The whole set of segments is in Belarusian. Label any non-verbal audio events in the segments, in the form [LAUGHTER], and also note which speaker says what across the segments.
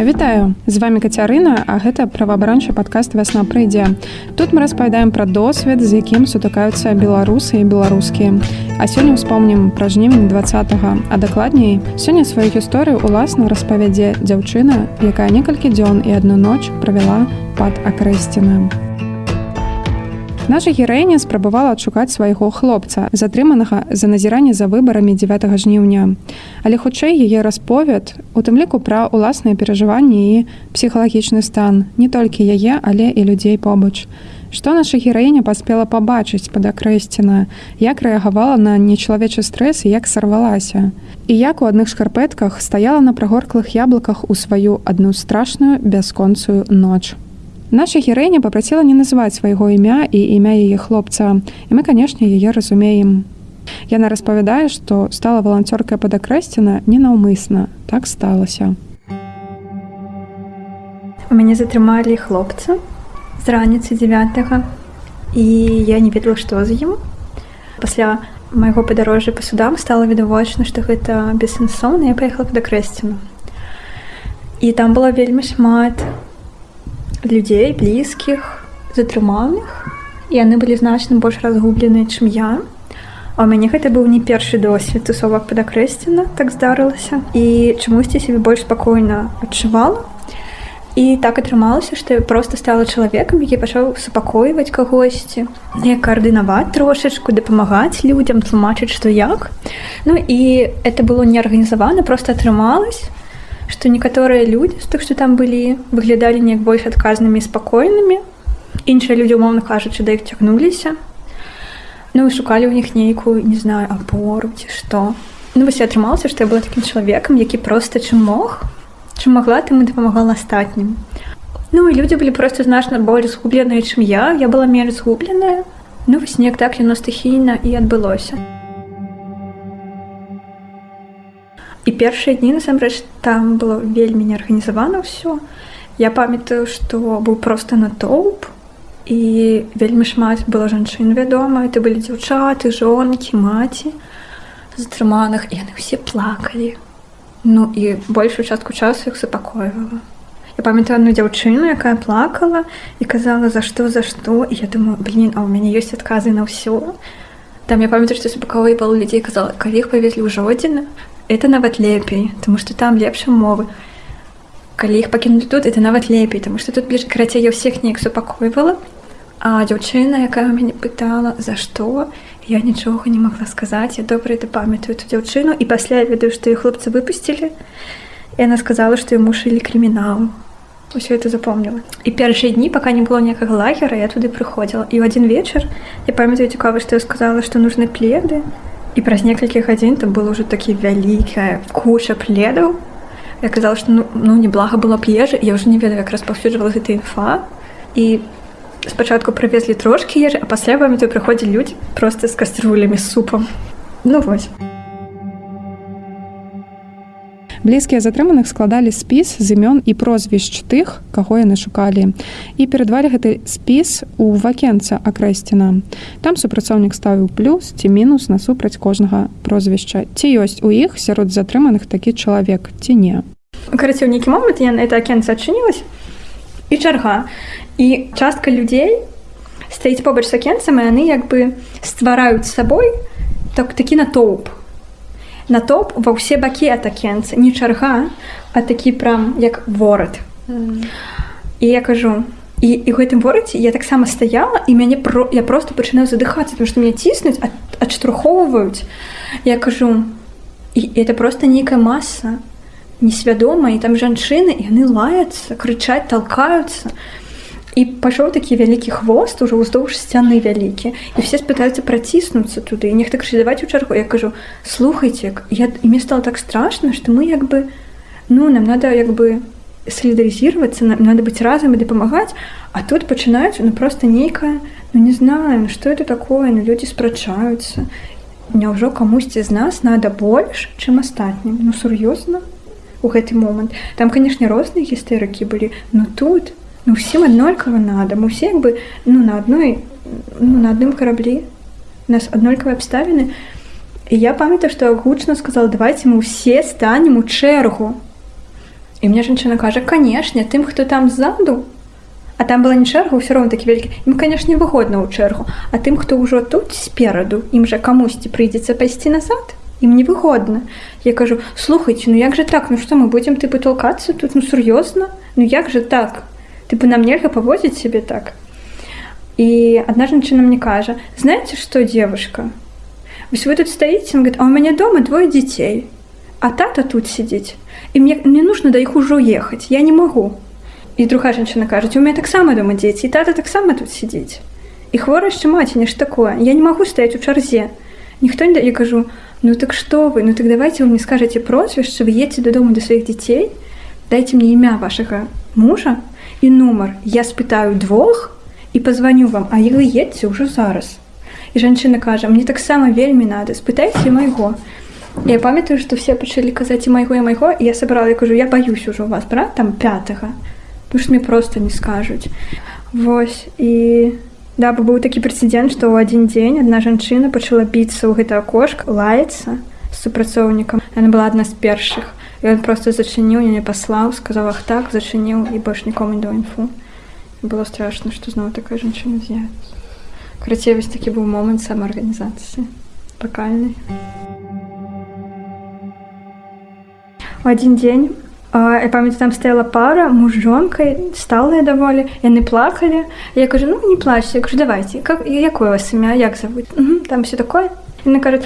Speaker 1: Вітаю. З вами кацярына а гэта праваабарончы падкаст вясна прыйдзе тут мы распавядаем пра досвед з якім сутыкаюцца беларусы і беларускія. А сёння ўспомнім пра жнівень два а дакладней сёння сваю гісторыю уласна распавядзе дзяўчына якая некалькі дзён і адну ноч правяла пад акрэсціна у Наша гераіня спрабавала адшукаць свайго хлопца, затрыманага за назіранне за выбарамі 9 жніўня. Але хутчэй яе расповед, у тым ліку пра ўласныя перажыванні і псіхалагічны стан, не толькі яе, але і людзей побач. Што наша гераіня паспела пабачыць пад акрэсціна, як рэагавала на нечалавечы стрэс і як сарвалася. І як у адных шкарпэтках стаяла на прагорклых яблыках у сваю адну страшную бясконцую ноч. Наша герэня папрасіла не называць свайго імя і імя яе хлопца. І мы, канешне, яе разумеем. Яна распавядае, што стала валанцёркай падакрэсціна ненаўмысна. Так сталася.
Speaker 2: У мяне затрымалі хлопца з раніцы 9 і я не ведала, што з ім. Пасля майго падарожжа па судам стала відавочна, што гэта бессэнсоўна, я паехала падакрэсціну. І там было вельмі шмат людзей блізкіх затрыманых і яны былі значна больш разгубленыя чым я. А у мяне гэта быў не першы досвед тусовак падакрэсціна так здарылася і чамусьці сябе больш спакойна адчувала і так атрымалася што я просто стала чалавекам які пачаў супакойваць кагосьці не каардынаваць трошачку дапамагаць людзям тлумачыць што як. Ну і это было не арганізавана просто атрымалось што некаторыя людзі з тых што там былі выглядалі неяк больш адказнымі спакойнымі іншыя людзі умоўна кажучы да іх цягнуліся ну і шукалі ў них нейкую не знаю апору ці што ну вось атрымалася што я была такім чалавекам які проста чым мог чым магла ты мы дапамагала астатнім ну і людзі былі проста значна болей згубленыя чым я. Я была менш згубленая ну вось неяк так яно стыхійна і адбылося і першыя дні насамрэч там было вельмі неарганізавана ўсё я памятаю што быў просто натоўп і вельмі шмат было жанчын вядома это былі дзяўчаты жонкі маці затрыманых яны ўсе плакалі ну і большую частку часу іх супакойвала я памятаю одну дзяўчыну якая плакала і казала за што за што і я думаю блин а у мяне ёсць адказы на ўсё там я памятаю што супакавы пал людзей казала калі іх павезлі ў жодзіна это нават лепей тому что там лепш умовы. Калі іх пакінулі тут это нават лепей тому что тут бліж карацей я ўсіх неяк супакойвала а дзяўчына якая мяне пытала за што я нічога не могла сказаць я добра это памятаю эту дзяўчыну і пасля я ведаю што і хлопцы выпусцілі і она сказала што ему шылі крымінал ўсё это запомніла і першыя дні пока не было ніякага лагера я туды прыходзіла і ў адзін вечар я памятаю цікава што я сказала што нужны пледы. і праз некалькі гадзін там было ўжо такі вялікая куча пледаў я казала што ну, ну неблага было б ежы я ўжо не ведаю як распаўсюджвала гэта інфа і спачатку прывезлі трошкі ежы а пасля вамі той прыходзілі людзі просто з каструлямі супам ну вось
Speaker 1: блізкія затрыманых складалі спіс з імён і прозвішч тых каго яны шукалі. І перадвалі гэты спіс у вакенца акрэсціна. Там супрацоўнік ставіў плюс ці мінус насупраць кожнага прозвішча. Ці ёсць у іх сярод затрыманых такі чалавек ці не?
Speaker 2: Карацей нейкі момант я на это акенца адчынілась і чарга. І частка людзей стаіць побач з акенцам і яны як бы ствараюць сабой так такі натоўп натоп ва ўсе бакі атакенцы. Не чарга а такі прям як ворад mm. і я кажу і, і гэтым вораце я таксама стаяла і мяне про я просто пачынаю задыхацца потому что мне ціснуць адштурхоўваюць. Я кажу і это просто нейкая масса несвядома і там жанчыны яны лаяцца крычаць толкаюцца і пайшоў такі вялікі хвост ужо ўздоўж сцяны вялікі і все спытаюцца праціснуцца туды і нехта крычы даваць у чаргу я кажу слухайте я мне стало так страшно что мы як бы ну нам надо як бы солідарызироваться нам надо быть разам і дапамагаць а тут пачынаюць ну просто нейкая ну не знаю что это такое ну, люди спрачаюцца няўжо камусьці з нас надо больш чым астатнім ну сур'ёзна у гэты момант там канешне розныя гістэрыкі былі но тут то ну всем аднолькава надо. Мы все як бы ну на одной ну, на адным караблі нас аднолькавыя абставіны і я памятаю што гучна сказал давайте мы ўсе станем у чэргу і мне жанчына кажа канешне тым хто там ззаду а там была не чэрга ўсё роўна такі вялікі ім канешне выгодна ў чэргу а тым хто ўжо тут спераду ім жа камусьці прыйдзецца пайсці назад? Ім невыгодна я кажу слухайце ну як же так? Ну што мы будзем тыпы толкацца тут? Ну сур'ёзна ну як же так тыпы нам нельга павозіць сябе так? І адна жанчына мне кажа знаете что девушка? Вось вы тут стаіце говорит а у мяне дома двое дзяцей а тата тут сидзець і мне мне нужно да іх ужо ехаць я не могу і другая жанчына кажуць у меня таксама дома дзеці тата таксама тут сидзець і хвора яшчэ маці нешта такое. Я не могу стаять у чарзе ніхто не да я кажу ну так что вы? Ну так давайте вы мне скажете прозвішча вы едете дадому до сваіх дзяцей дайте мне імя вашага мужа і нумар я спытаю двух і позвоню вам а вы едце ўжо зараз. І жанчына кажа мне таксама вельмі надо спытайце майго я памятаю что все пачалі казаць і майго і майго я сабрала я кажу я баюсь ужо вас брат там пятого потому что мне просто не скажуць Вось і да бо быў такі прэцэдент што ў адзін дзень адна жанчына пачала біцца ў гэта кошк лаецца супрацоўнікам она была адна з першых ён просто зачыніў мяне паслаў сказаў ах так зачыніў і больш нікому не да інфу было страшно што зноў такая жанчына з'явіцца Крацей вось такі быў момант самаарганізацыі пакальны. У адзін дзень я памяць там стаяла пара муж жонкай сталыя даволі яны плакалі я кажу ну не плачьце кажу давайте как якое вас імя як зовут? Там все такое яны кажуць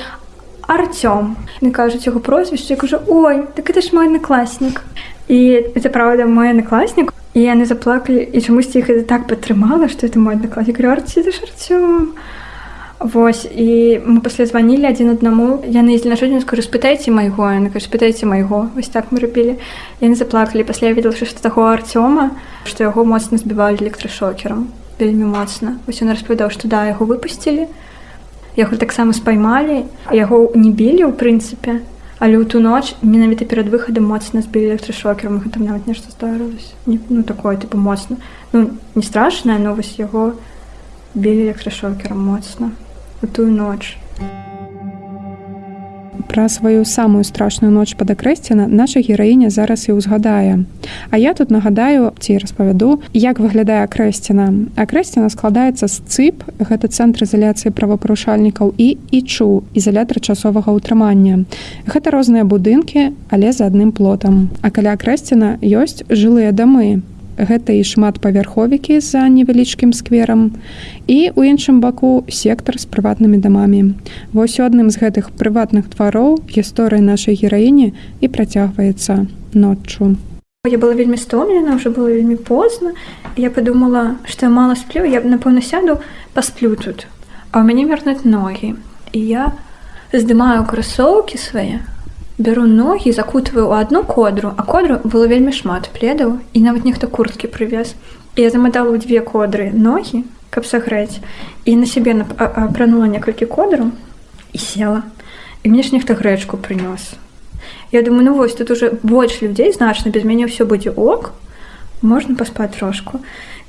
Speaker 2: Артём. Не кажуць яго прозвішча я кажу ой так это ж мой однокласнік і это правда мой однокласнік і яны заплакалі і чамусьці іх так падтрымала што это мой однокласнік арці за шарцём Вось і мы пасля званілі адзін аднаму яны ездзі на жодзін скажу спытайце майго яны кажу спытайце майго вось так мы рабілі яны заплакалі пасля я видела што таго арцёма што яго моцна збівалі электрашокерам вельмі моцна вось ён распавядаў што да яго выпусцілі яго таксама спаймалі яго не білі ў прынцыпе але ў ту ноч менавіта перад выхадам моцна збілі электрашокерам там нават нешта здарылася ну такое тыпу моцна ну не страшная новость яго білі электрашокерам моцна у тую ноч.
Speaker 1: Пра сваю самую страшную ноч пад акрэсціна наша гераіня зараз і ўзгадае. А я тут нагадаю ці распавяду, як выглядае акрэсціна. Акрэсціна складаецца з цып, гэта цэнтр ізаляцыі правапарушальнікаў і ічу ізалятар часовага ўтрымання. Гэта розныя будынкі, але за адным плотам. А каля акрэсціна ёсць жылыя дамы, гэта і шматпавярховікі за невялічкім скверам і у іншым баку сектар з прыватнымі дамамі. Вось у адным з гэтых прыватных твароў гісторыя нашай гераіні і працягваецца ноччу.
Speaker 2: Я была вельмі стомлена уже было вельмі позна. Я подумала что мало сплю я б напэўна сяду пасплю тут. А у мяне вернуць ногі. І я здымаю красоўкі свае бяру ногі закутваю ў одну кодру а кодру было вельмі шмат пледаў і нават нехта курткі прывез я заматала ў две кодры ногі каб сагрэць і на сябе апранула некалькі кодру і села і мне ж нехта грэчку прынёс я думаю ну вось тут уже больш людзей значна без мяне ўсё будзе ок можна паспаць трошку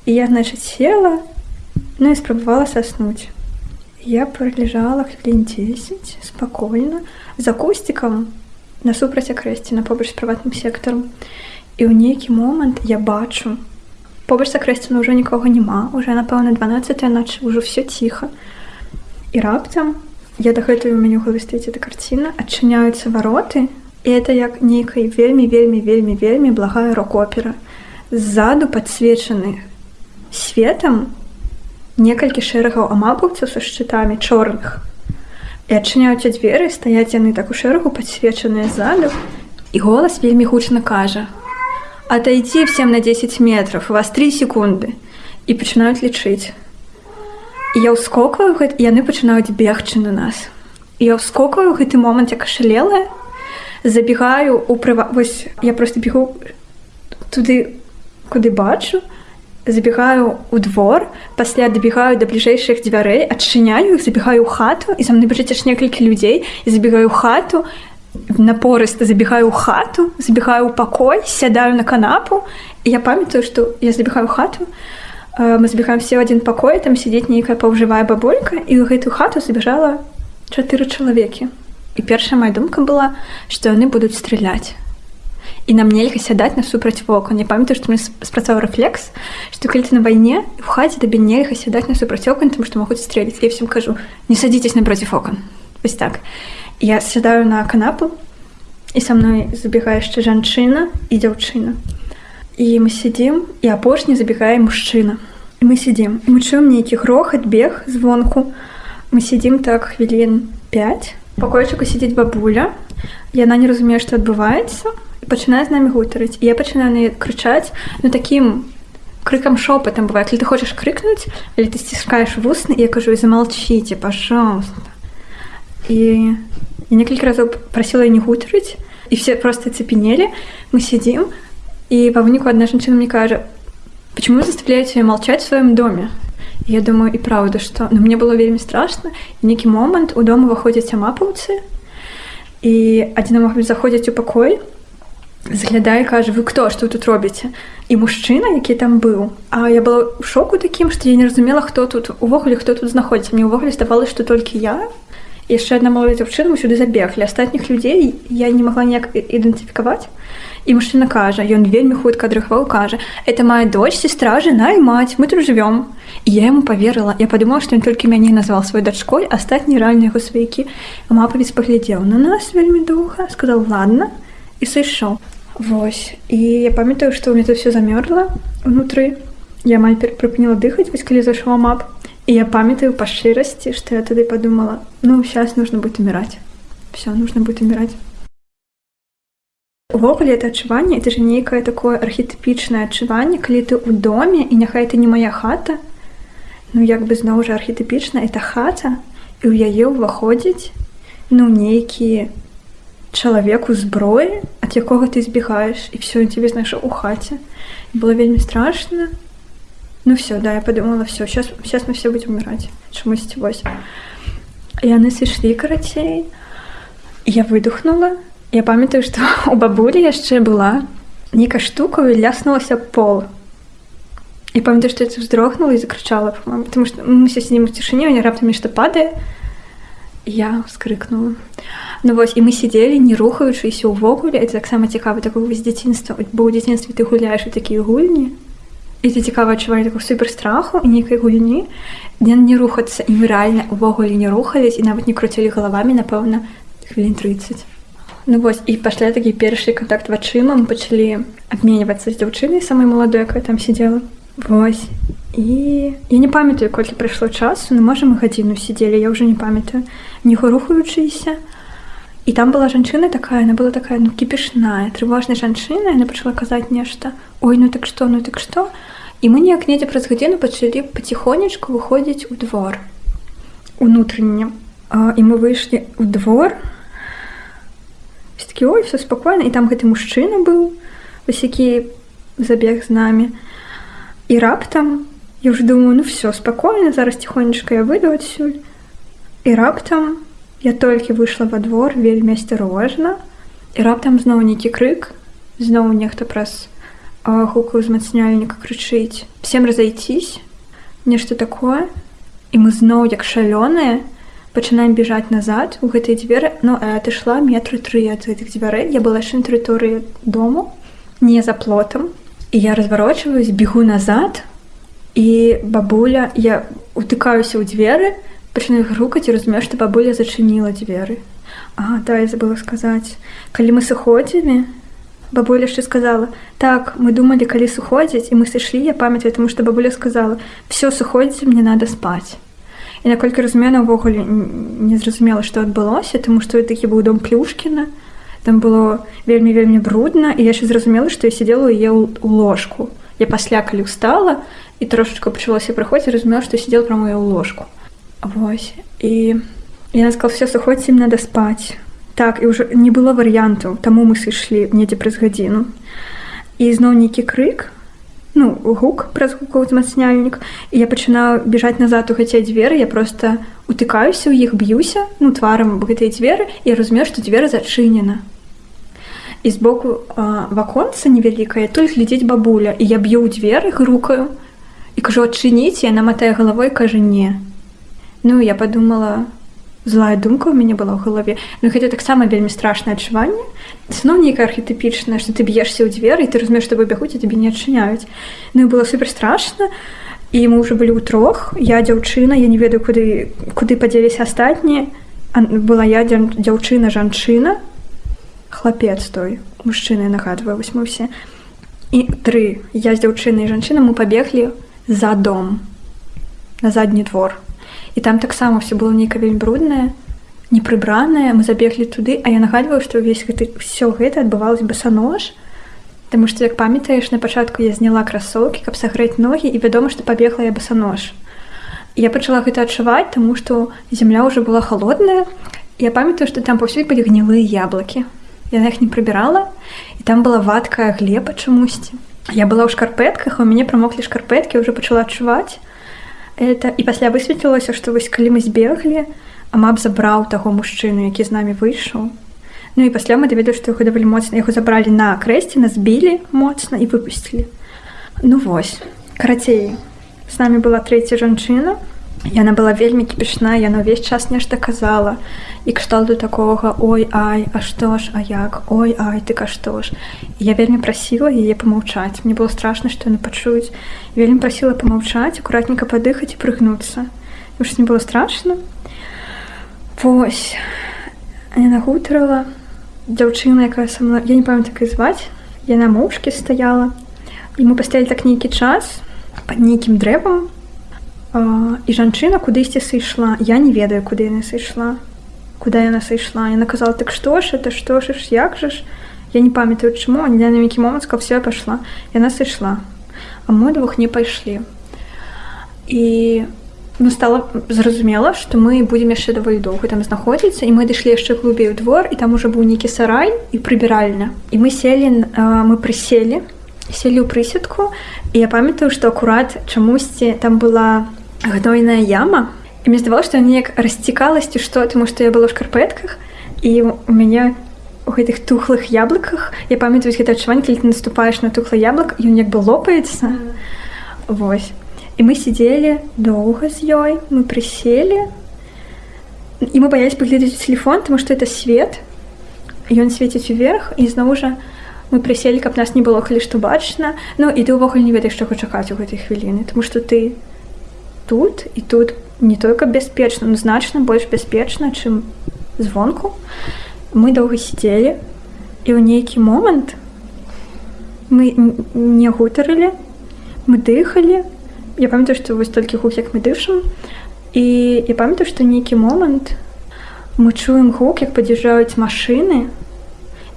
Speaker 2: і я значыць села ну і спрабавала саснуць я пролежала хвілін 10 спакойна за кусцікам насупраць акрэсціна побач з прыватным сектарам. І ў нейкі момант я бачу побач акрэсціна ўжо нікога няма уже напэўна 12 ноч ужо все ціха. І раптам я дагэтуль у меню галавы стаіць эта карціна адчыняюцца вароты і это як нейкай вельмі вельмі вельмі вельмі благая рок-опера. Ззаду падсвечаны светам некалькі шэрагаў амапаўцаў са шчытамі чорных і адчыняюцца дзверы стаяць яны так у шэрагу падсвечаныя ззаду і голас вельмі гучна кажа отойти всем на 10 метров у вас три секунды і пачынаюць лічыць. Я ўскокаю яны пачынаюць бегчы на нас. Я ўскокаю гэты момант як ашалелая забегаю у прыва вось я просто бегу туды куды бачу забегаю у двор пасля дабегаю до бліжэйшых дзвярэй адчыняю их забегаю у хату і за мной бачыце ж некалькі людзей. І забегаю хату напорыста забегаю у хату забегаю у пакой сядаю на канапу. І я памятаю что я забегаю хату. Мы забегаем все в один пакой там сидзець нейкая паўжывая бабулька і ў гэтую хату забежала чатыры чалавекі. І першая моя думка была что яны будуць страляць і нам нельга сядаць насупраць вокон я памятаю што мне спрацаваў рэфлекс што калі ты на вайне у хаце табе нельга сядаць насупраць окон тому што могуць стрэліць я всем кажу не садзіцесь напротив окон вось так. Я сядаю на канапу і са мной забегае яшчэ жанчына і дзяўчына і мы сядзім і апошні забегае мужчына і мы сядзім мы чуем нейкі грохат бег звонку. Мы сядзім так хвілін 5 пакойчыку сядзіць бабуля яна не разумее што адбываецца пачынае з намі гутарыць я пачынаю на крычаць ну таким крыкам шопатам бывает ли ты хочаш крыкнуць или ты сціскаеш вусны я кажу і замолчите пожалуйста і я некалькі разоў прасіла не гутарыць і все просто цепенелі мы сидзім і па выніку адна жанчына мне кажа почему заставляете молчать в сваём доме? Я думаю і праўда что? Ну, мне было вельмі страшно нейкі момант у дома выходзяць амапаўцы і адзін мог заходзяць у пакой заглядае кажа вы кто? Что тут робіце і мужчына які там быў. А я была ў шоку такім што я не разумела хто тут увогуле хто тут знаходзіцца мне ўвогуле здавалось што толькі я. Яшчэ адна малая дзяўчына сюды забеглі астатніх людзей я не могла ніяк ідэнтыфікаваць і мужчына кажа ён вельмі хутка адрыхваў кажа это моя дочь сестра жена і мать. Мы тут живвём я ему поверыла я подумала что ён толькі мяне назвал свой дачкой астатні рэальныя яго сваякі мапавіц паглядзеў на нас вельмі доўга сказал ладно і сышоў Вось і я памятаю, што мне тут все замёрла унутры. Я амаль прыпыніла дыхаць, вось калі зайшла мап. І я памятаю па шчырасці, што я тады падумала: ну сейчас нужно будет умирать. все нужно будет умирать. Увогуле это адчуванне это же нейкае такое архетыпічнае адчуванне, калі ты ў доме і няхай это не моя хата. Ну як бы зноў жа архетыпічна это хата і ў яе ўваходзіць ну нейкія чалавеку зброі ад якога ты збегаеш і все тебе знайшоў у хаце было вельмі страшно. Ну все да я подумала все сейчас сейчас мы все будем умирать чамусьці вось яны сышлі карацей я выдохнула я памятаю что у бабулі яшчэ была нейкая штука ляснулася пол. І памятаю что это вздрогнула і закрычала потому что мы все сидим в цішыне не раптам нешта падае я скрыкнула Ну вось і мы сидзелі не рухаючыся ўвогуле это таксама цікава такого з дзяцінства бо ў дзяцінстве ты гуляеш у такія гульні і ты цікава адчувалі такого супер страху і нейкай гульні дзе не рухацца і мы рэальна увогуле не рухались і нават не круцілі галавамі напэўна хвілін 30 Ну вось і пасля такі першы контакт вачыма мы пачалі абменьвацца з дзяўчынай самай маладой якая там сидела. Вось і я не памятаю колькі прайшло часу ну можа мы гадзіну сидзелі я ўжо не памятаю. Не рухаючыся і там была жанчына такая она была такая ну кіпішная трывожная жанчына яна пачала казаць нешта. Ой ну так что ну так что і мы неяк недзе праз гадзіну пачалі паціхонечку выходзіць у двор унутрэнне. І мы выйшлі ў двор. Такі ой все спакойна і там гэты мужчына быў вось які забег з намі. І раптам я уже думаю ну все спакойна зараз ціхонечка я выйду адсюль і раптам у Я толькі выйшла во двор вельмі асцярожна і раптам зноў нейкі крык зноў нехта праз гуку ўзмацняльніка крычыць всем разойцісь нешта такое? І мы зноў як шалёныя пачынаем бежаць назад у гэтай дзверы но ну, адышла метры тры ад гэтых дзвярэй я была яшчэ тэрыторыі дому не за плотам і я разварочваюсь бегу назад і бабуля я утыкаюся ў дзверы і пачынаю грукаць і разумею што бабуля зачыніла дзверы а да я забыла сказаць калі мы сыходзілі бабуля яшчэ сказала? Так мы думалі калі сыходзіць і мы сышлі я памятаю таму што бабуля сказала все сыходзіць мне надо спаць і наколькі разумена ўвогуле не зразумела што адбылося таму што такі быў дом плюшкіна там было вельмі вельмі брудна і яшчэ зразумела што я сидела е у ложку. Я пасля калі устала і трошечка пачалося прыходзіць разумела што сидел пра мою ложку. Вось і я сказал все сыходзьце ім надо спаць так і ўжо не было варыянтаў таму мы сышлі недзе праз гадзіну і зноў нейкі крык ну гук праз гукаў узмацняльнік і я пачынаю бежаць назад у хаця дзверы я просто утыкаюся ў іх б'юся ну тварам гэтай дзверы і разумею што дзверы зачынена і збоку ваконца невялікая тут глядзець бабуля і я б'ю ў дзверы грукаю і кажу адчыніць яна матае галавой кажа не Ну я подумала злая думка ў мяне была ў галаве Ну гэта таксама вельмі страшнае адчуванне зноў нейкае архетыпічнае што ты б'ешся ў дзверы ты разумееш што бягуць і табе не адчыняюць Ну было супер страшна і мы ўжо былі ў трох я дзяўчына я не ведаю куды куды падзеліся астатнія была я дзяўчына жанчына хлапец той мужчыны нагадваю вось мы ўсе і тры я з дзяўчынай жанчына мы пабеглі за дом на задні двор. І там таксама все было нейка вельмі бруднае непрыбранае. Мы забеглі туды а я нагадваю што ўвесь гэты все гэта адбывалось басанож Таму што як памятаеш на пачатку я зняла красоўкі каб сагрэць ногі і вядома што пабегла я басанож я пачала гэта адчуваць таму што земля ўжо была холодная я памятаю што там паўсюль былі гнілыя яблыкі. Яна іх не прыбірала і там была вадкая глеба чамусьці я была ў шкарпэтках у мяне прамоклі шкарпэткі ўжо пачала адчуваць это. І пасля высветлілася што вось калі мы збеглі амаб забраў таго мужчыну які з намі выйшаў Ну і пасля мы даведу што яго даволі моцна яго забралі на крэсці нас збілі моцна і выпусцілі Ну вось карацей з намі была трэця жанчына яна была вельмі кіпішна яна ўвесь час нешта казала. І кшталту такога ой ай а што ж а як? Ой ай ты ка што ж? Я вельмі прасіла яе памаўчаць мне было страшна што яны пачуюць вельмі прасіла памаўчаць акуратненько падыхаць і прыгнуцца ж не было страшно. Вось. Яна гутарала дзяўчына якая са мной я не памятаю так і зваць яна моўчкі стаяла і мы пастаялі так нейкі час под нейкім дрэвам і жанчына кудысьці сышла я не ведаю куды яна сышла куда яна сышла яна казала так што ж это што ж як жа ж? Я не памятаю чаму не на нейкі момант ка все пайшла яна сышла а мы двух не пайшлі і ну стала зразумела што мы будзем яшчэ даволі доўга там знаходзіцца і мы дышлі яшчэ глубей у двор і там уже быў нейкі сарай і прыбіральня і мы селі мы прыселі селі ў прысядку і я памятаю што акурат чамусьці там была гнойная яма. І мне здавалось што неяк расцікаласці што таму што я была ў шкарпэтках і у мяне у гэтых тухлых яблыках я памятаю гэта адчуванне калі ты наступаеш на тухлы яблык ён як бы лопаецца Вось і мы сидзелі доўга з ёй мы прыселі і мы баялись паглядзець телефон тому что это свет ён свеціць уверх і зноў жа мы прыселі каб нас не было калі што бачна Ну і ты ўвогуле не ведаеш чаго чакаць у гэтай хвіліны тому что ты тут і тут не только бяспечна но значна больш бяспечна чым звонку. Мы доўга сидзелі і ў нейкі момант мы не гутарылі мы дыхалі я памятаю што вось толькі гук як мы дышам і я памятаю што нейкі момант мы чуем гук як падзяжджаюць машины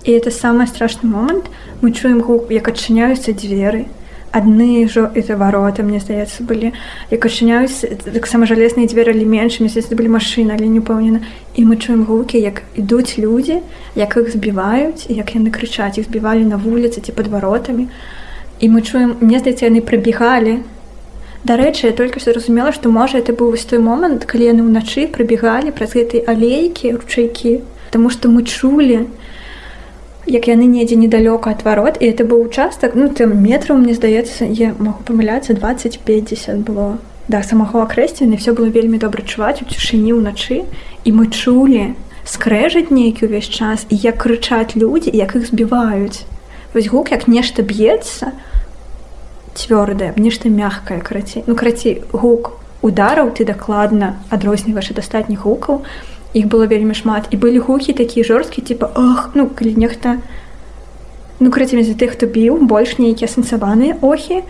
Speaker 2: і это самый страшны момант мы чуем гук як адчыняюцца дзверы адны жо это вароты мне здаецца былі як адчыняюць таксама жалезныя дзверы але меншымі здаецца былі машины але не паўнена і мы чуем гукі як ідуць людзі як іх збіваюць як яны крычаць іх збівалі на вуліцы ці пад варотамі і мы чуем мне здаецца яны прыбегалі Дарэчы, я только што зразумела, што можа это быў вось той момант, калі яны ўначы прыбегалі праз гэтай алейкі ручайкі, Таму што мы чулі, як яны недзе недалёка ад варот і это быў участак ну там метраў мне здаецца я могу памыляцца 2050 было. Да самого акрэсціны все было вельмі добра чуваць у цішыні ўначы і мы чулі скрэжаць нейкі ўвесь час і як крычаць людзі як іх збіваюць. Вось гук як нешта б'ецца цвёрдае нешта мягкае карацей ну карацей гук удараў ты дакладна адрозніваеш ад астатніх гукаў. і іх было вельмі шмат. І былі гукі такія жорсткі типа ах ну калі нехта ну крыцямі за тых хто біў больш нейкія асэнсаваныя охі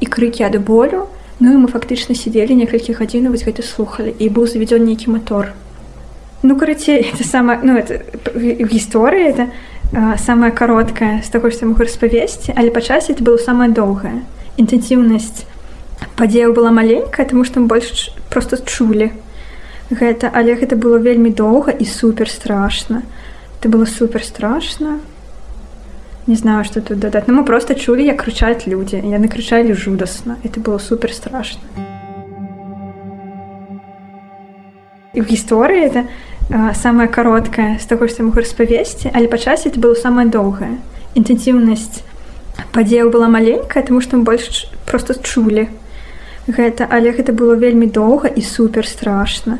Speaker 2: і крыкі ад болю ну і мы фактычна сидзелі некалькі гадзін вось гэта слухали і быў заведзён нейкі мотор ну карацей это самое ну это гісторыя это а, самая кароткая з таго што могу распавесці але па часе это было самая доўгая інтэнсіўнасць падзеяў была маленькая тому што больш просто чулі гэта але гэта было вельмі доўга і супер страшна это было супер страшно не знаю что тут дадаць. Но мы просто чулі як крычаць людзі. Яны крычалі жудасна. Это было супер страшно і в гісторыі это самая кароткая з таго што могу распавесці але па часе это было самая доўгая інтэнсіўнасць падзеяў была маленькая тому што мы больш просто чулі. Гэта але гэта было вельмі доўга і супер страшно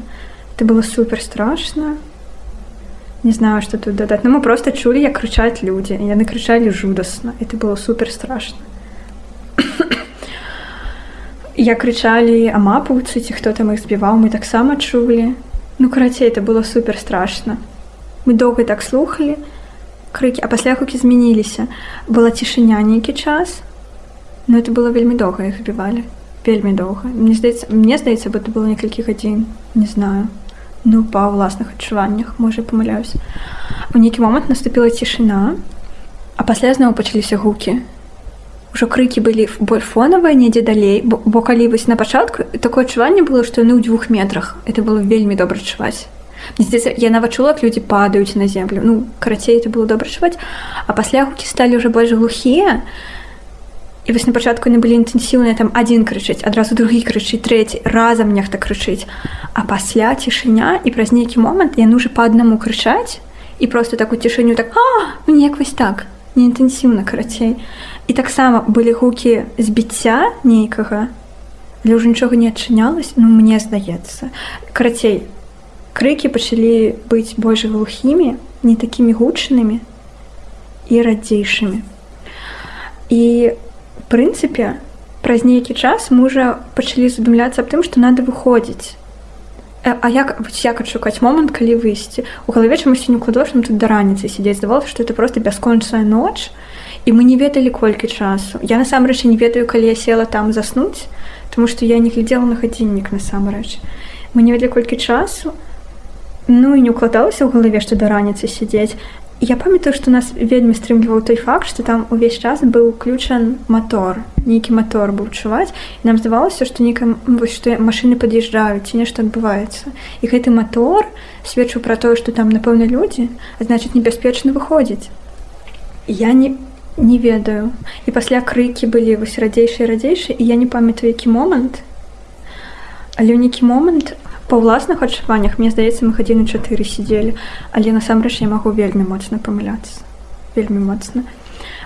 Speaker 2: это было супер страшно. Не знаю что тут дадаць но мы просто чулі як крычаць людзі яны крычалі жудасна это было супер страшно. [COUGHS] Я крычалі амапаўцы ці хто там іх збіваў мы таксама чулі ну карацей это было супер страшно. Мы доўга так слухали. Крыкі а пасля хукі змяніліся была цішыня нейкі час но это было вельмі доўга іх збівалі вельмі доўга мне здаецца мне здаецца бы это было некалькі гадзін не знаю ну па ўласных адчуваннях можа памыляюсь у нейкі момант наступіла цішыня а пасля зноў пачаліся гукі. Ўжо крыкі былі боль фонавыя недзе далей бо, бо калі вось на пачатку такое адчуванне было што яны ў дзвюх метрах. Это было вельмі добра чуваць я нават чула людзі падаюць на землю ну карацей это было добра чуваць а пасля гукі сталі ўжо больш глухія то І вось на пачатку не былі інтэнсіўныя там адзін крычыць адразу другі крычыць трэці разам нехта крычыць а пасля цішыня і праз нейкі момант яны уже па аднаму крычаць і просто такую цішыню так а ну, неяк вось так не інтэнсіўна карацей і таксама былі гукі збіцця нейкага але ўжо нічога не адчынялась ну мне здаецца карацей крыкі пачалі быць больш глухімі не такімі гучнымі і радзейшымі і у прынцыпе праз нейкі час мужа пачалі задумляцца аб тым што надо выходзіць. Э, А як як адшукаць момант калі выйсці? У галаве чамусьці не укладошным тут да раніцы сядзець. Здавалася што это просто бяскончная ноч і мы не ведалі колькі часу. Я насамрэч не ведаю калі я села там заснуць тому што я не глядзела на гадзіннік насамрэч. Мы не ведалі колькі часу. Ну і не укладалася ў галаве што да раніцы сядзець Я памятаю, што нас вельмі стрымліваў той факт, што там увесь час быў уключан мотор. нейкі мотор быў чуваць. нам здавалася, што нейка што машыны пад'язджаюць ці нешта адбываецца. І гэты мотор сведчыў пра тое, што там напэўна людзі, а значыць небяспечна выходзіць. Я не, не ведаю. І пасля крыкі былі вось радзейшыя радзейшыя і я не памятаю які момант. Але ў нейкі момант па ўласных адчуваннях мне здаецца мы гадзіны чатыры сидзелі. Але насамрэч я магу вельмі моцна памыляцца. Вельмі моцна.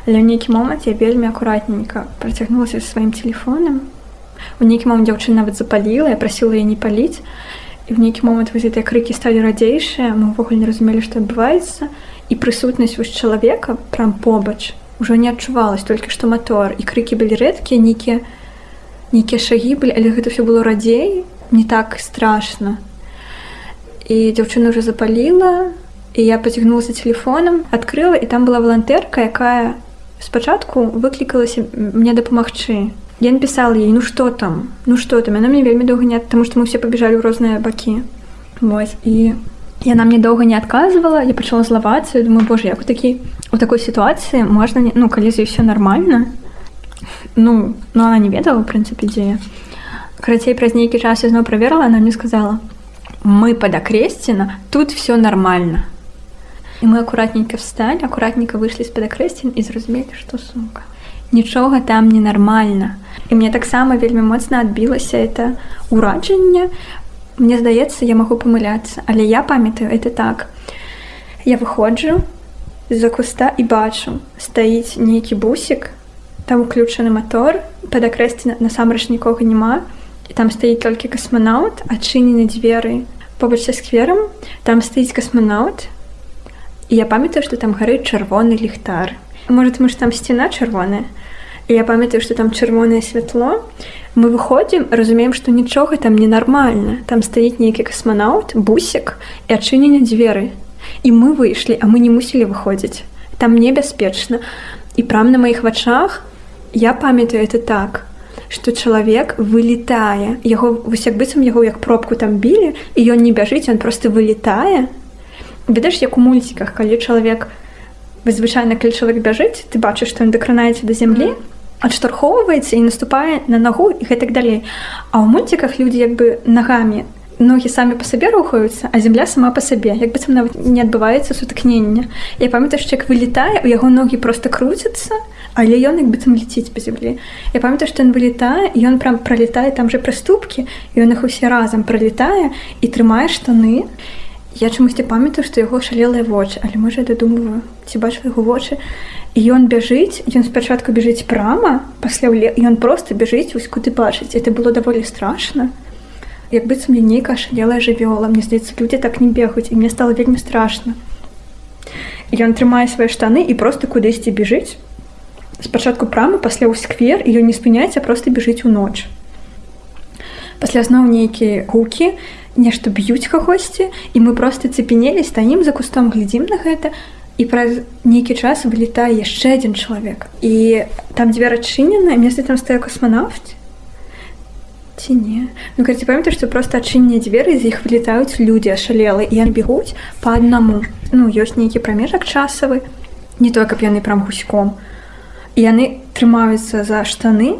Speaker 2: Але ў нейкі момант я вельмі акуратненька працягнулася сваім телефоном у нейкі момант дзяўчына нават запаліла я прасіла я не паліць. І в нейкі момант вы гэтыя крыкі сталі радзейшыя мы ўвогуле не разумелі што адбываецца. І прысутнасць вось чалавека прям побач ужо не адчувалась толькі што мотор і крыкі былі рэдкія нейкія нейкія шагі былі але гэта все было радзей не так страшно. И девчина уже запалила, и я потягнулась телефоном, открыла, и там была волонтерка, якая спочатку выкликалась мне допомогчы. Я написала ей, ну что там, ну что там, она мне вельмі долго не, потому что мы все побежали в разные боки. Вот. И яна мне долго не отказывала, я почала зловаться, я думаю, боже, як у такі у такой ситуации можно, не... ну, калі все нормально, ну, но она не ведала, в принципе, идея. Карацей праз нейкі час я зноў праверыла, она мне сказала: мы под акресціна, тут все нормально. І мы акуратненько встали, акуратненько выйшлі з-пад акрэсцін і зразумелі, што сумка. Нічога там ненармальна. І мне таксама вельмі моцна адбілася это ураджанне. Мне здаецца, я магу памыляцца, але я памятаю это так. Я выходжу з-за куста і бачу, стаіць нейкі бусік, там уключаны мотор, пад акрэсці насамрэч нікога няма там стаіць толькі касманаўт адчынены дзверы побач са скверам там стаіць касманаўт і я памятаю што там гарыць чырвоны ліхтар может мы ж там сцена чырвоная і я памятаю што там чырвонае святло мы выходзім разумеем што нічога там ненармальна там стаіць нейкі касманаўт бусік і адчынены дзверы і мы выйшлі а мы не мусілі выходзіць там небяспечна і прам на маіх вачах я памятаю это так что чалавек вылетае яго вось як быццам яго як пробку там білі і ён не бяжыць он просто вылетае ведаеш як у мульціках калі чалавек звычайна калі чалавек бяжыць ты бачыш што ён дакранаецца да зямлі адштурхоўваецца і наступае на нагу і гэтак далей. А ў мульціках людзі як бы нагамі ногі самі па сабе рухаюцца а земля сама па сабе як быццам нават не адбываецца сутыкнення я памятаю як вылетае у яго ногі просто круцяцца але ён як быццам ліціць па зямлі я памятаю што ён вылетае ён прям пролетае там же прыступкі ён іх усе разам пролетае і трымае штаны я чамусьці памятаю што яго шалелыя вочы але можа я дадумываю ці бачу яго вочы і ён бяжыць ён спачатку бежыць прама пасля ён просто бяжыць вось куды бачыць это было даволі страшно як быццам мне нейкая шалелая жывёла. Мне здаецца людзі так не бегаюць і мне стало вельмі страшно ён трымае свае штаны і просто кудысьці бежыць спачатку прамы пасля ў сквер і ён не спыняецца просто бежыць у ноч. Пасля зноў нейкія гукі нешта б'юць кагосьці і мы просто цепенелі стаім за кустом глядзім на гэта і праз нейкі час вылетае яшчэ адзін чалавек. І там дзве адчынены месца там стае косманавт ці не ну карці памята што просто адчынне дзверы з іх вылетаюць людзі ашалелы і яны бегуць по аднаму ну ёсць нейкі прамежак часавы не то каб яны прям гуськом. Яны трымаюцца за штаны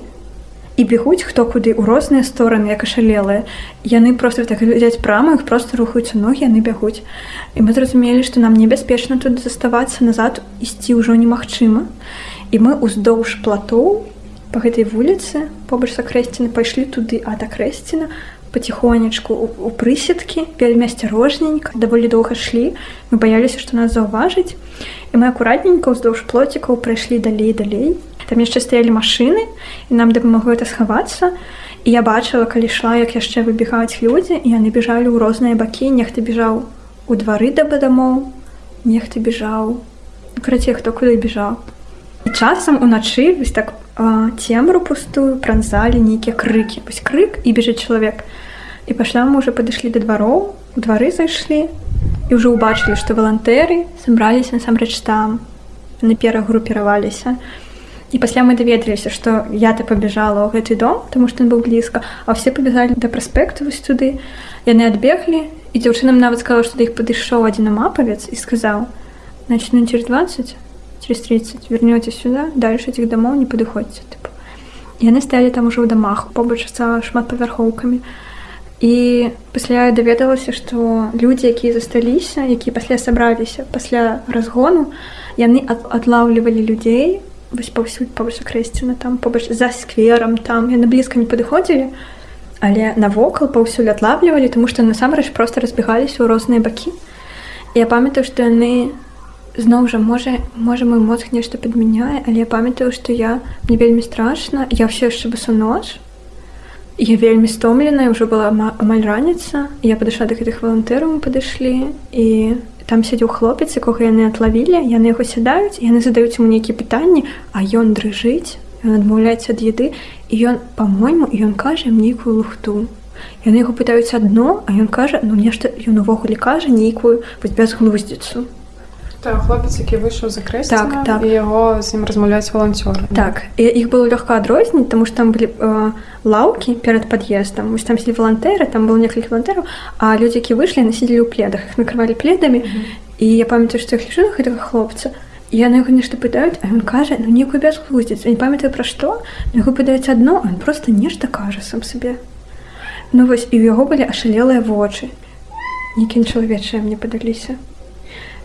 Speaker 2: і бегуць хто куды ў розныя стороны як ашалелыя яны просто так глядзяць прама іх просто рухаюцца ногі яны бягуць і мы зразумелі што нам небяспечна тут заставацца назад ісці ўжо немагчыма і мы уздоўж платоў по гэтай вуліцы побач сакрэсціны пайшлі туды ад акрэсціна потихонечку у прысеткі вельмі асцярожненька даволі доўга шлі. Мы баяліся што нас заўважыць і мы акуратненько ўздоўж плоцікаў прайшлі далей далей. Там яшчэ стаялі машыны і нам дапамагло это схавацца. І я бачыла калі ішла як яшчэ выбегаюць людзі і яны бежалі ў розныя бакі. Нехта бежаў у двары да бадамоў нехта бежаў карацей хто куды бежаў часам уначы вось так цемру пустую пранзалі нейкія крыкі вось крык і бежыць чалавек і пасля мы уже падышлі да двароў у двары зайшлі і ўжо ўбачылі што валантэры сабраліся насамрэч там на перагрупіраваліся і пасля мы даведаліся што я то пабежала ў гэты дом тому што ён быў блізка а все пабегалі да праспекту вось туды яны адбеглі і дзяўчынам нават сказала што да іх падышоў адзін мапавец і сказаў начну через 20 через 30 вернете сюда дальше этих домов не падыходзьце типа. яны сталі там ужо ў дамах побач са шмат павярхоўкамі і пасля даведалася што людзі якія засталіся якія пасля сабраліся пасля разгону яны адлаўлівалі людзей вось паўсюль побач крэсціна там побач за скверам там яны блізка не падыходзілі але навокал паўсюль адлавлівалі тому што насамрэч просто разбегаліся ў розныя бакі я памятаю што яны зноў жа можа можа мой мозг нешта падмяняе але я памятаю што я мне вельмі страшна я все яшчэ басу ноч я вельмі стомленая ўжо была амаль раніца я падышла да гэтых валантэраў падышлі і там сядзеў хлопец якога яны атлавілі яны яго сядаюць яны задаюць ему нейкія пытанні а ён дрыжыць ён адмаўляецца ад еды і ён по-мойму ён кажа нейкую лухту. Яны яго пытаюць адно а ён кажа ну нешта ён увогуле кажа нейкую вось бязглуздзіцу
Speaker 1: хлопец які выйшаў за крэс
Speaker 2: так, так.
Speaker 1: яго з ім размаўляць валанцёр
Speaker 2: так і іх было лёгка адрозніць тому что там былі э, лаўкі перад пад'ездам вось там сидзі валантэры там было некалькі валантэраў а людзі які выйшлі насілі ў пледах их накрывалі пледамі mm -hmm. і я памятаю што іх лічу гэтага хлопца яны яго нешта пытаюць а ён кажа ну некую бязглуздзіць не памятаю пра што яго пытаюць адно он просто нешта кажа сам сабе ну вось і ў яго былі ашалелыя вочы нейкім чалавечыя мне падаліся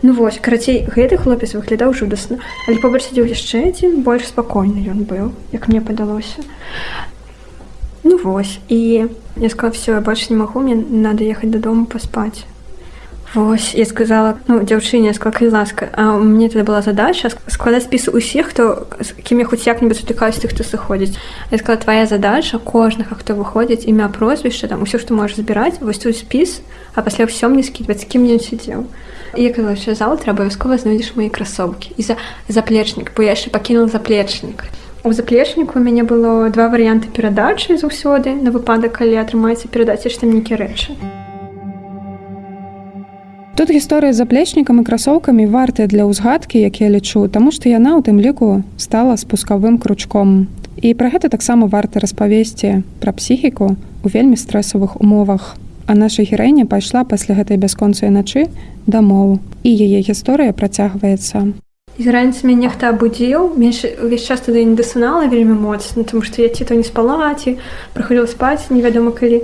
Speaker 2: Ну вось карацей гэты хлопец выглядаў жудасна але побач сядзеў яшчэ адзін больш спакойны ён быў як мне падалося. Ну вось і я сказала все я больш не магу мне надо ехаць дадому паспаць Вось я сказала ну дзяўчыне скакай ласка. А мне тады была задача складаць спіс усіх хто з кім я хоць як-небудзь сутыкаюсь тых хто сыходзіць. Я сказала твоя задача кожнага хто выходзіць імя прозвішча там усё што можаш збіраць вось тут спіс а пасля ўсё мне скідваць кім ён сидзеў я казала що заўтра абавязкова знойдзеш мои красовкі і за заплечнік бо я яшчэ пакінул заплечнік у заплечніку у мяне было два варыянты перадачы заўсёды. На выпадак калі атрымаецца перадаць яшчэ нейкія рэчы
Speaker 1: тут гісторыя з заплечнікам і красоўкамі вартыя для ўзгадкі як я лічу таму што яна у тым ліку стала спускавым кручком і пра гэта таксама варта распавесці пра псіхіку у вельмі стрэсавых умовах А наша гераіня пайшла пасля гэтай бясконцай начы дамоў і яе гісторыя працягваецца.
Speaker 2: З раніцы мяне нехта абудзіў увесь час тады не дасынала вельмі моцна, тому што я ці то не спала ці праходзіла спаць невядома калі.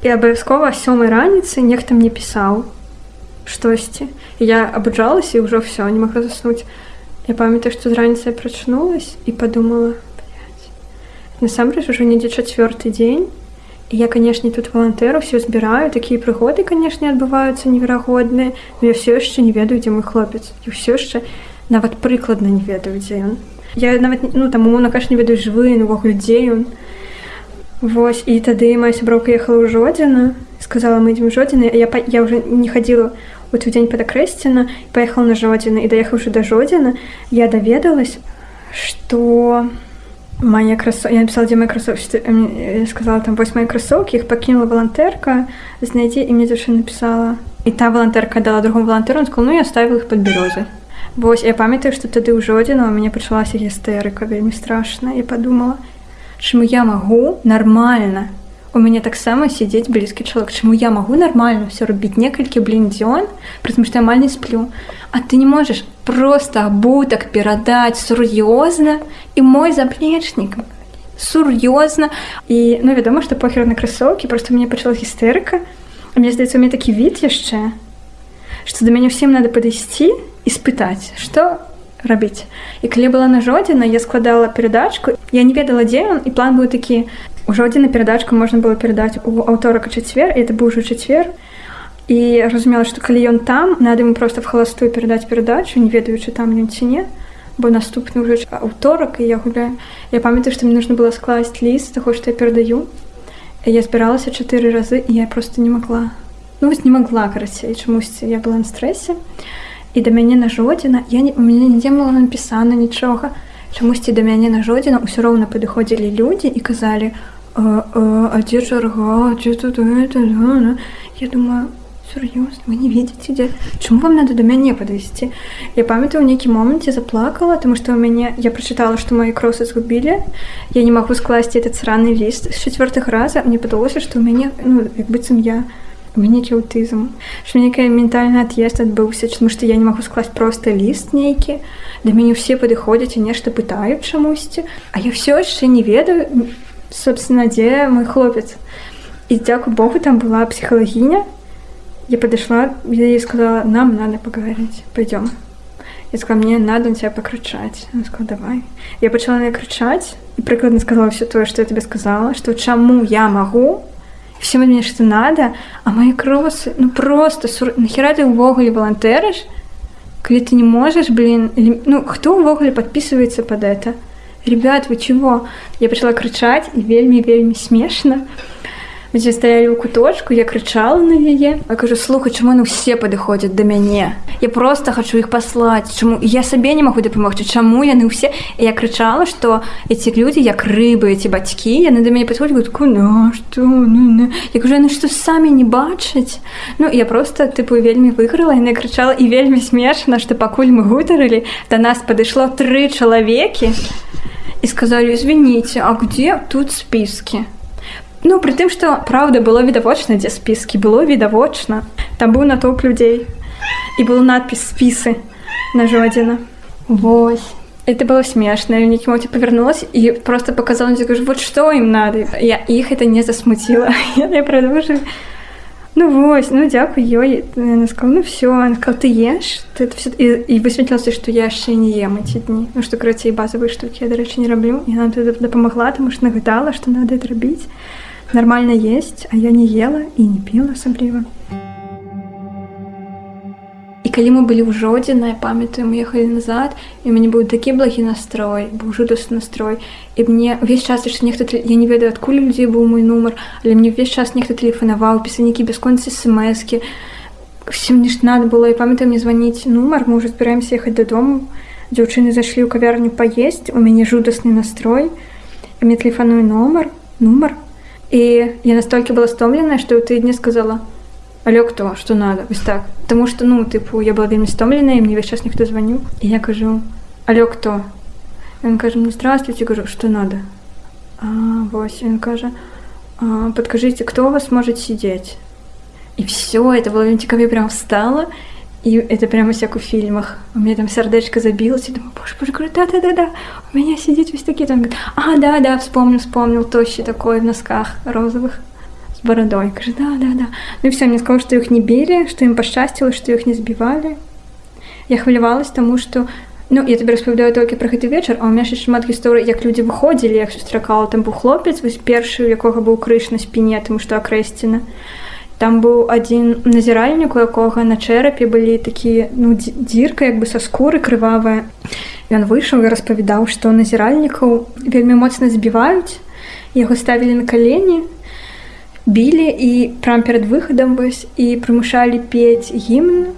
Speaker 2: І абавязкова сёмай раніцы нехта мне пісаў штосьці. Я абуджалася і ўжо ўсё не магла заснуць. Я памятаю, што з раніцай прачнулась і падумала: насамрэч ужо недзе чацвёрты дзень. Я канешне тут валантэру все збіраю. Такія прыгоды канешне адбываюцца неверагодныя. Но я все яшчэ не ведаю дзе мой хлопец. І ўсё яшчэ нават прыкладна не ведаю дзе ён. Я нават ну там умоўна каш не ведаю жывы навогуле дзе ён. Вось і тады моя сяброўка ехала ў жодзіна сказала мы ідзем жодзіны я я уже не хадзіла у той дзень падакрэсціна паехала на жодзіны і даехаўшы да жодзіна я даведалась что моя красо я написала дзе мои красовці сказала там вось мои красоўкі іх пакінула валантэрка знайдзе і мне дзяўчына написала. І та валантэрка дала другому валантэру сказал ну я ставіла их под бярозы Вось я памятаю што тады ў жодзіна у мяне пачалася гістэрыка вельмі страшна і подумала чаму я магу нармальна у мяне таксама сядзець блізкі чалавек чаму я магу нармальна все рабіць некалькі блін дзён прытым што я амаль не сплю. А ты не можаш просто абутак перадаць сур'ёзна і мой заплечнік сур'ёзна і ну вядома што похер на красоўкі просто мне пачала гістэрыка мне здаецца мне такі від яшчэ што да мяне ўсім надо падысці і спытаць што рабіць і калі была на жодзіна я складала перадачку я не ведала дзе ён і план быў такі ужо адзін на перадачку можна было перадаць у аўторак чацвер это быў ужо чацвер і разумела што калі ён там надо ему просто в халастую перадаць перадачу не ведаючы там ён ці не бо наступны ўжо аўторак і я гуляю. Я памятаю што мне нужно было скласць ліст таго што я перадаю я збіралася чатыры разы і я просто не могла. Ну вось не могла карацей чамусьці я была на стрэсе і і да мяне на жодзіна я не у мяне нідзе было напісана нічога чамусьці да мяне на жодзіна ўсё роўна падыходзілі людзі і казалі а дзе чарга дзе тут я думаю сур'ёз вы не видите дзе чаму вам надо да мяне падысці я памятаю у нейкі моманце заплакала тому что у мяне я прачытала што мои кросы згубілі я не магу скласці этот сраны ліст з чавёртых раза. Мне падалося што ў мяне ну як быццам я не нейкі аўтызм що нейкая ментальны ад'езд адбыўся чаму што я не магу скласць просто ліст нейкі да мяне ўсе падыходзяць і нешта пытаюць чамусьці а я все яшчэ не ведаю собственно дзе мой хлопец. І дзяку Богу там была псіхалагіня я падышла я сказала нам надо поговорить пойдем я сказала мне надо тебя пакрычаць давай я пачала на крычаць і прыкладна сказала все тое что я тебе сказала что чаму я магу всем мне что надо а мои кросы ну просто сур... нахера ты увогуле волонтерыш коли ты не можешь блин или... ну кто увогуле подписывается под это ребят вы чего? Я пришла кричать и вельмі смешно. Дзе стаялі ў куточку я крычала на яе я кажу слухай чаму ну все падыходзяць да мяне я просто хочу іх паслаць чаму я сабе не магу дапамогчы чаму яны ўсе і я крычала что эти людзі як рыбы эти бацькі яны да мяне падходзяць куна что ну, ну. я кажу яны што самі не бачаць ну я просто тыпу вельмі выйграла яны крычала і вельмі смешна што пакуль мы гутарылі да нас падышло тры чалавекі і сказалі извините а где тут спіски Ну пры тым што праўда было відавочна дзе спіскі было відавочна там быў натоўп людзей і был надпіс спісы на жодзіна Вось это было смешна нейкі моці павярнулась і просто показала дзе кажу вот што ім надо? Я іх это не засмуціла [LAUGHS] я продолжу Ну вось ну дзякуй ёй сказал ну все сказал ты еш ты все і, і высветлілася што я яшчэ не ем эти дні ну што крацей базавыя штукі я дарэчы не раблю і нам дапамагла таму што нагадала што надо это рабіць нормально есть, а я не ела і не піла асабліва. Калі мы былі ў жодзіна, я памятаю, мы ехалі назад і мяне быў такі благі настрой, быў жудасны настрой. І мне ўвесь час яшчэ нехта я не ведаю, адкуль людзей быў мой нумар, але мне ўвесь час нехта тэлефанаваў, пісанікі бясконцы смскі. Всім не ж надо было і памятаю мне званіць нумар, мы ўжо збіраемся ехаць дадому. Дзяўчыны зайшлі ў кавярню паесць, у мяне жудасны настрой. Мне тэлефаную нумар, нумар і я настолькі была стомленая што ў тыдні сказала але кто что надо вось так тому что ну тыпу я была вельмі стомленая мне весь час ніхто звоню і я кажу але кто он кажа мне здравствуйте кажу что надо а, вось он кажа подкажите кто у вас может сидеть і все это было цікаве прям встала и И это прямо как у фильмах. У меня там сердечко забилось, и думаю, боже, боже, говорю, да-да-да-да, у меня сидит весь такие, там, говорит, а, да-да, вспомнил, вспомнил, тощий такой в носках розовых Бородой. Говорю, да-да-да. Ну и все, мне сказали, что их не били, что им посчастило, что их не сбивали. Я хвалявалась тому, что Ну, я тебе распавядаю толькі пра гэты вечар, а ў меня яшчэ шмат гісторый, як людзі выходзілі, як сустракала там быў хлопец, вось першы, у якога быў крыш на спіне, таму што акрэсціна. Там быў адзін назіральнік, у якога на чэрапе былі такія ну, дзірка як бы са скуры крывавая. Ён выйшаў і распавядаў, што назіральнікаў вельмі моцна збіваюць яго ставілі на калені білі і прям перад выхадам вось і прымушалі пець гімн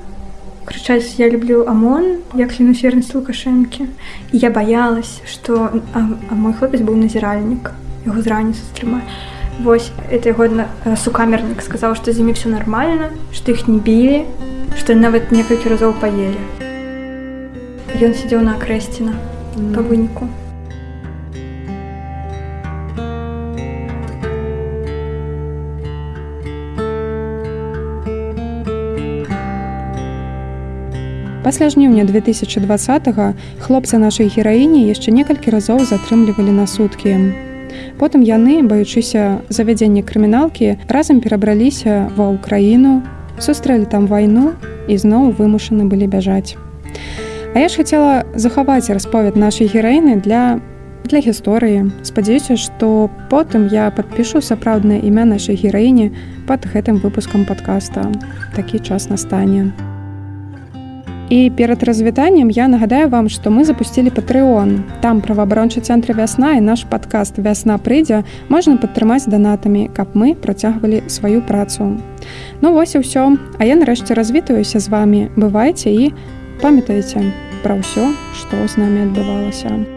Speaker 2: крычаць я люблю амон як клянусь вернасць лукашэнкі і я баялась что а, а мой хлопец быў назіральнік яго з раніцы стрыма Вось это годна сукамернік сказаў што з імі все нормально што іх не білі што нават некалькі разоў паелі Ён сидзеў на акрэсціна по выніку
Speaker 1: Пасля жніўня 2020 хлопцы нашай гераіні яшчэ некалькі разоў затрымлівалі на суткі. Потым яны, баючыся завядзення крыміналкі, разам перабраліся ва ўкраіну, сустрэлі там вайну і зноў вымушаны былі бяжаць. А я ж хацела захаваць расповед нашай гераіны для для гісторыі. Спадзяюся, што потым я падпішу сапраўднае імя нашай гераіні пад гэтым выпускам падкаста. Такі час настане. І перад развітаннем я нагадаю вам, што мы запусцілі патрыон. Там праваабарончы цэнтры вясна і наш падкаст вясна прыйдзе можна падтрымаць данатамі, каб мы працягвалі сваю працу. Ну вось і ўсё, А я нарэшце развітаюся з вами, бывайце і памятаеце пра ўсё, што з намі адбывалася.